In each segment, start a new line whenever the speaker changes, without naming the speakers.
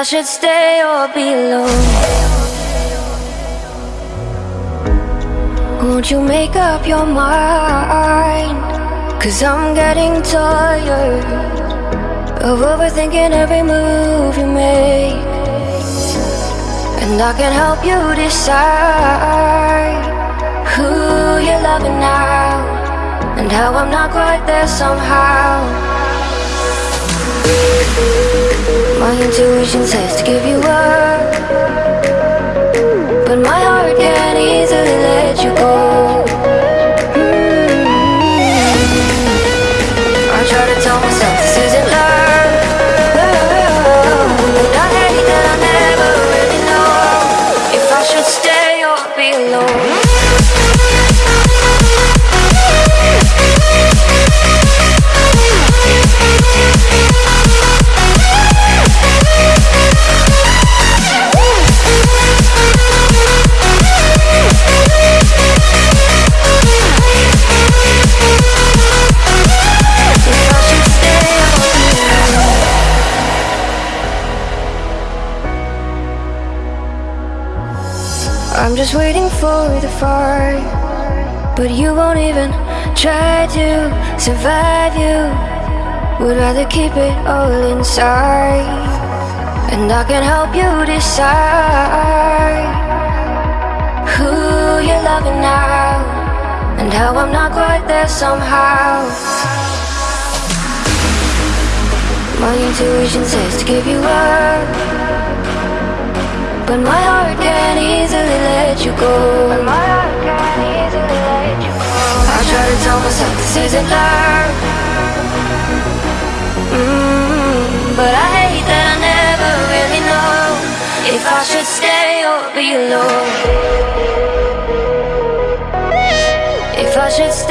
I should stay or be alone. Won't you make up your mind? Cause I'm getting tired Of overthinking every move you make. And I can help you decide Who you're loving now And how I'm not quite there somehow My intuition says to give you up. But my heart fire But you won't even try to survive you Would rather keep it all inside. And I can help you decide Who you're loving now And how I'm not quite there somehow. My intuition says to give you up but my heart can't easily let you go. But my heart can't easily let you go. I try to tell myself this isn't love. Mm, but I hate that I never really know if I should stay or be alone. If I should stay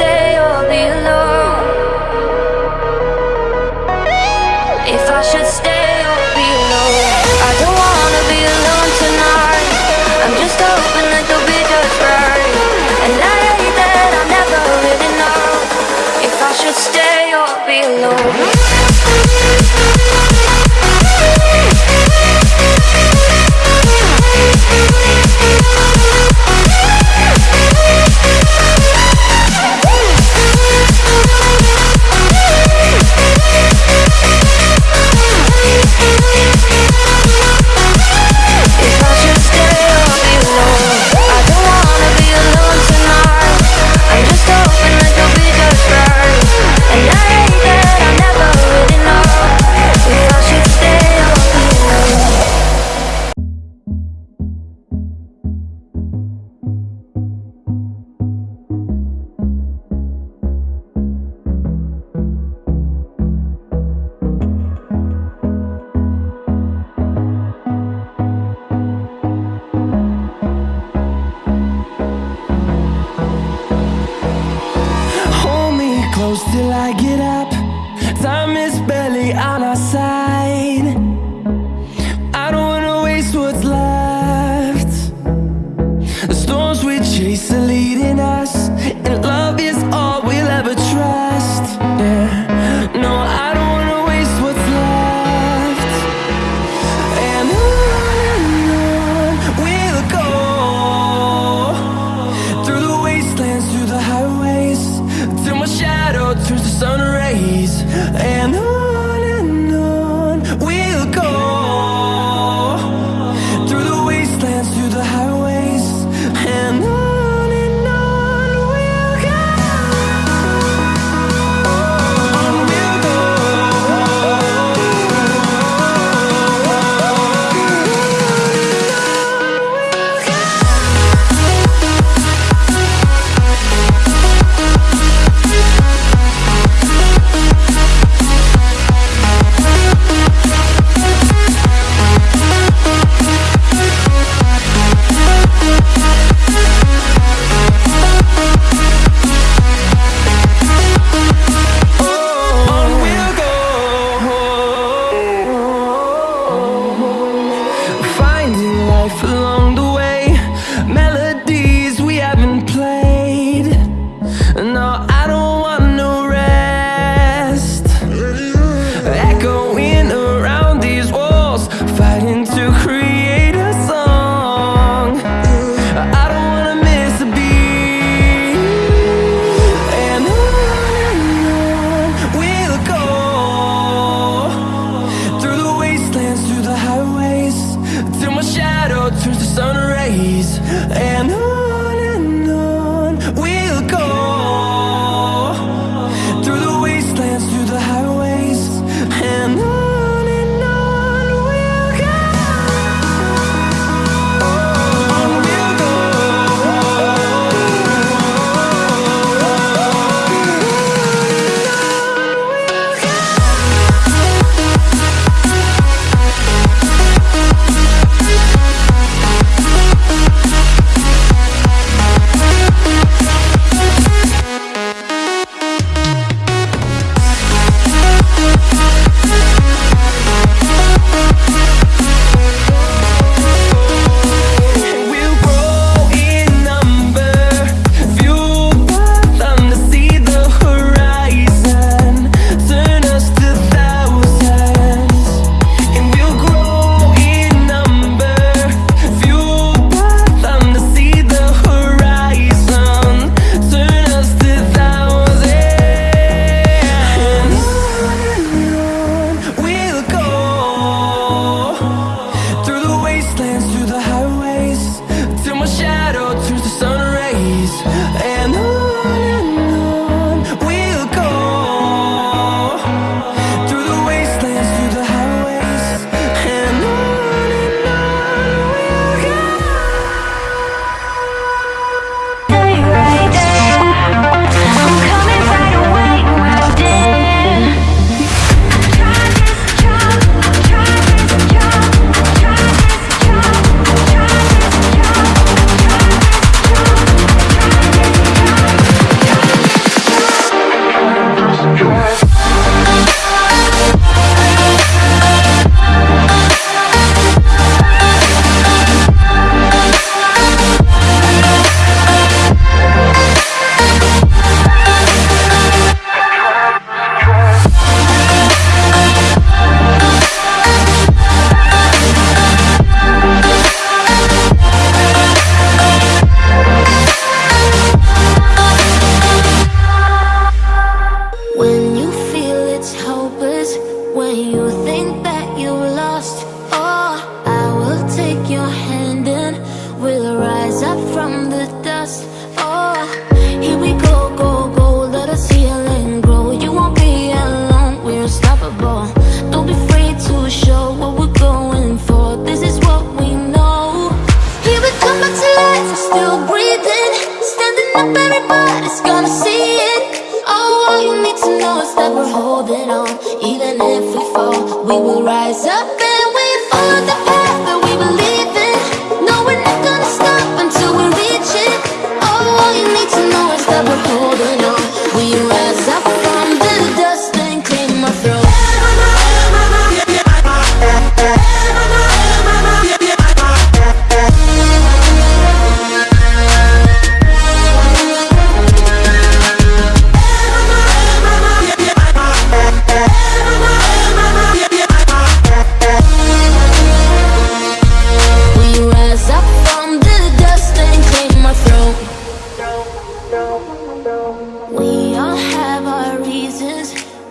Even if we fall, we will rise up.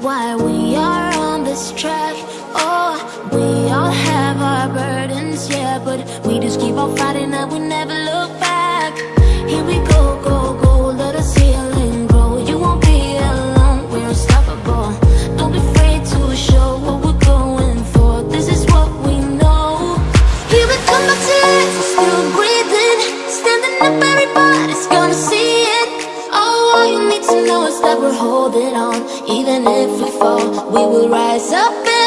why we are on this track. Oh, we all have our burdens, yeah But we just keep on fighting that we never We will rise up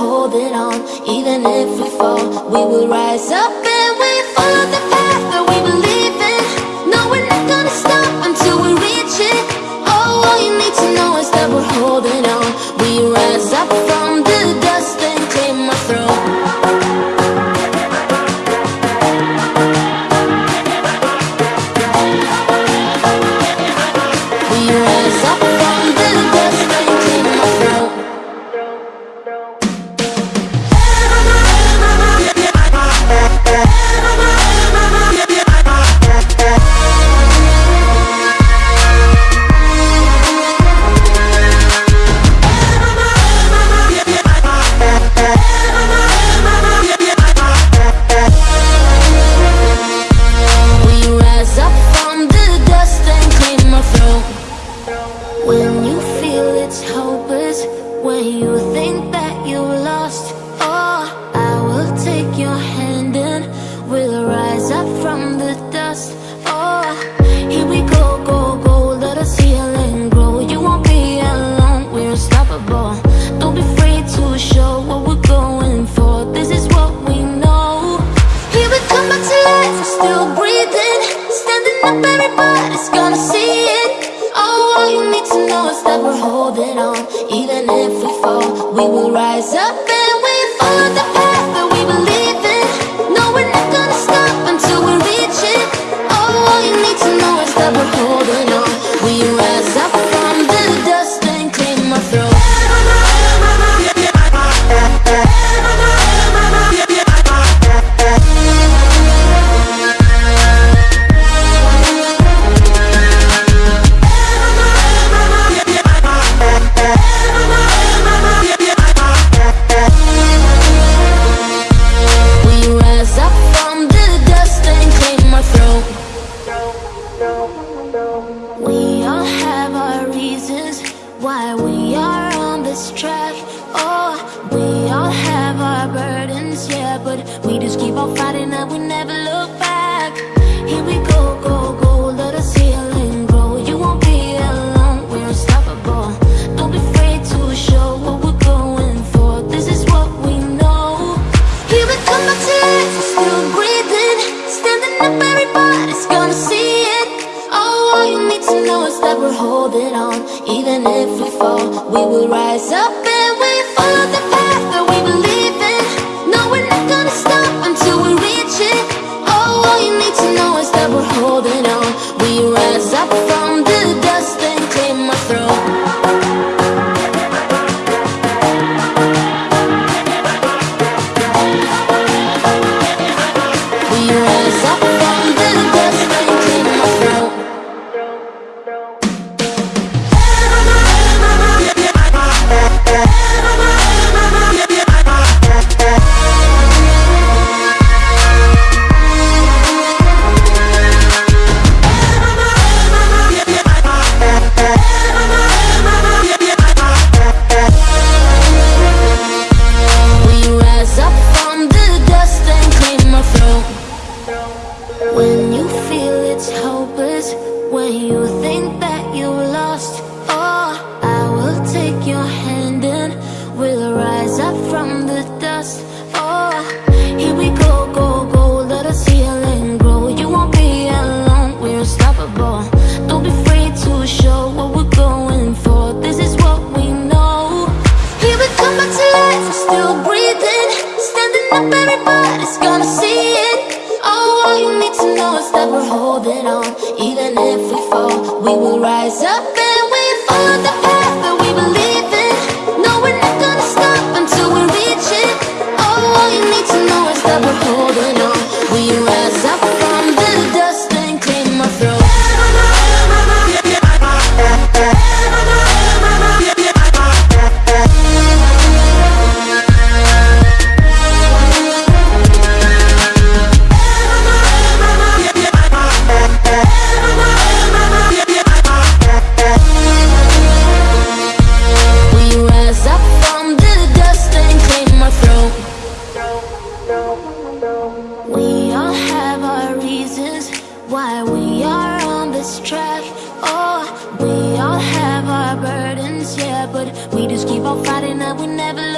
holding on. Even if we fall, we will rise up. past. feel it's hopeless when you think that you lost why we are on this track. Oh, we all have our burdens, yeah But we just keep on fighting that we never